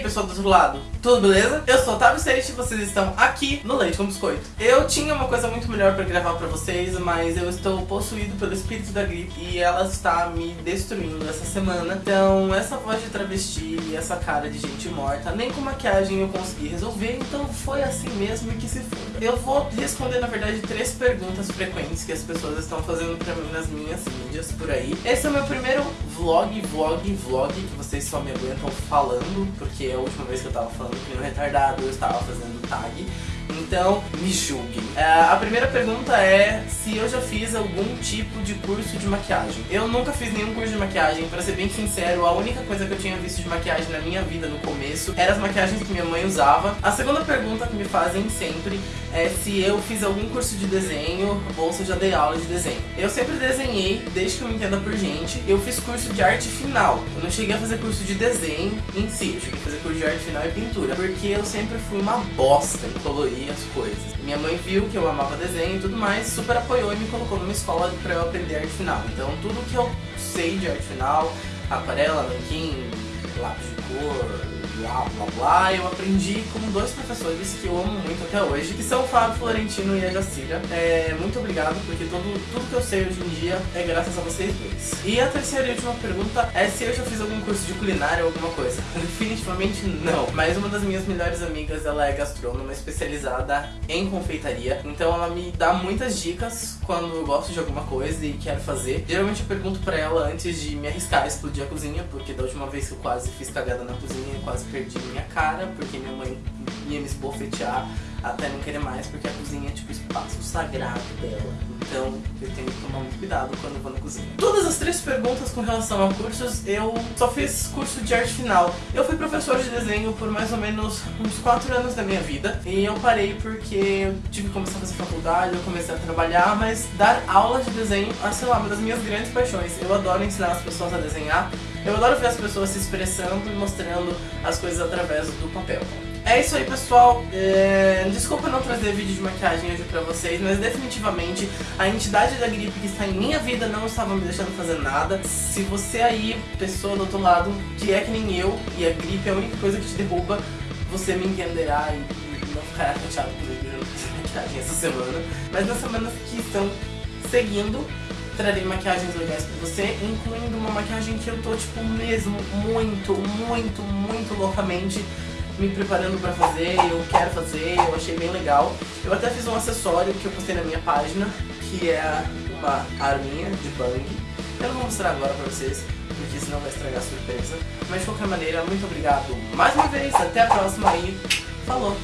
pessoal do outro lado? Tudo beleza? Eu sou o Otávio Seixas e vocês estão aqui no Leite com Biscoito. Eu tinha uma coisa muito melhor pra gravar pra vocês, mas eu estou possuído pelo espírito da gripe e ela está me destruindo essa semana. Então, essa voz de travesti e essa cara de gente morta, nem com maquiagem eu consegui resolver, então foi assim mesmo e que se foda. Eu vou responder, na verdade, três perguntas frequentes que as pessoas estão fazendo pra mim nas minhas mídias por aí. Esse é o meu primeiro vlog, vlog, vlog, que vocês só me aguentam falando, porque é a última vez que eu tava falando que no retardado eu estava fazendo tag. Então, me julguem. É, a primeira pergunta é se eu já fiz algum tipo de curso de maquiagem. Eu nunca fiz nenhum curso de maquiagem, pra ser bem sincero, a única coisa que eu tinha visto de maquiagem na minha vida no começo eram as maquiagens que minha mãe usava. A segunda pergunta que me fazem sempre é se eu fiz algum curso de desenho ou se eu já dei aula de desenho. Eu sempre desenhei, desde que eu me entenda por gente. Eu fiz curso de arte final. Eu não cheguei a fazer curso de desenho em si, eu cheguei a fazer curso de arte final e pintura, porque eu sempre fui uma bosta em colorir as coisas. Minha mãe viu que eu amava desenho e tudo mais, super apoiou e me colocou numa escola pra eu aprender arte final. Então tudo que eu sei de arte final, aquarela, nanquim, lápis de cor, blá blá blá, eu aprendi com dois professores que eu amo muito até hoje, que são o Fábio Florentino e a Jacira. É, muito obrigado, porque todo, tudo que eu sei hoje em dia é graças a vocês dois. E a terceira e última pergunta é se eu já fiz algum curso de culinária ou alguma coisa. Definitivamente não. Mas uma das minhas melhores amigas, ela é gastrônoma especializada em confeitaria. Então ela me dá muitas dicas quando eu gosto de alguma coisa e quero fazer. Geralmente eu pergunto pra ela antes de me arriscar a explodir a cozinha, porque da última vez que eu quase fiz cagada na cozinha, quase perdi minha cara, porque minha mãe ia me esbofetear até não querer mais, porque a cozinha é tipo o espaço sagrado dela. Então eu tenho que tomar muito cuidado quando vou na cozinha. Todas as três perguntas com relação a cursos, eu só fiz curso de arte final. Eu fui professor de desenho por mais ou menos uns 4 anos da minha vida. E eu parei porque eu tive que começar a fazer faculdade, eu comecei a trabalhar, mas dar aula de desenho, ah, sei lá, uma das minhas grandes paixões. Eu adoro ensinar as pessoas a desenhar. Eu adoro ver as pessoas se expressando e mostrando as coisas através do papel. É isso aí, pessoal. É... Desculpa não trazer vídeo de maquiagem hoje pra vocês, mas definitivamente a entidade da gripe que está em minha vida não estava me deixando fazer nada. Se você aí, pessoa do outro lado, que é que nem eu, e a gripe é a única coisa que te derruba, você me entenderá e não ficará chateado comigo de maquiagem essa semana. Mas nas semanas que estão seguindo, trarei maquiagens legais pra você, incluindo uma maquiagem que eu tô, tipo, mesmo muito, muito, muito loucamente me preparando pra fazer, eu quero fazer, eu achei bem legal. Eu até fiz um acessório que eu postei na minha página, que é uma arminha de bang. Eu não vou mostrar agora pra vocês, porque senão vai estragar a surpresa. Mas de qualquer maneira, muito obrigado mais uma vez, até a próxima e falou!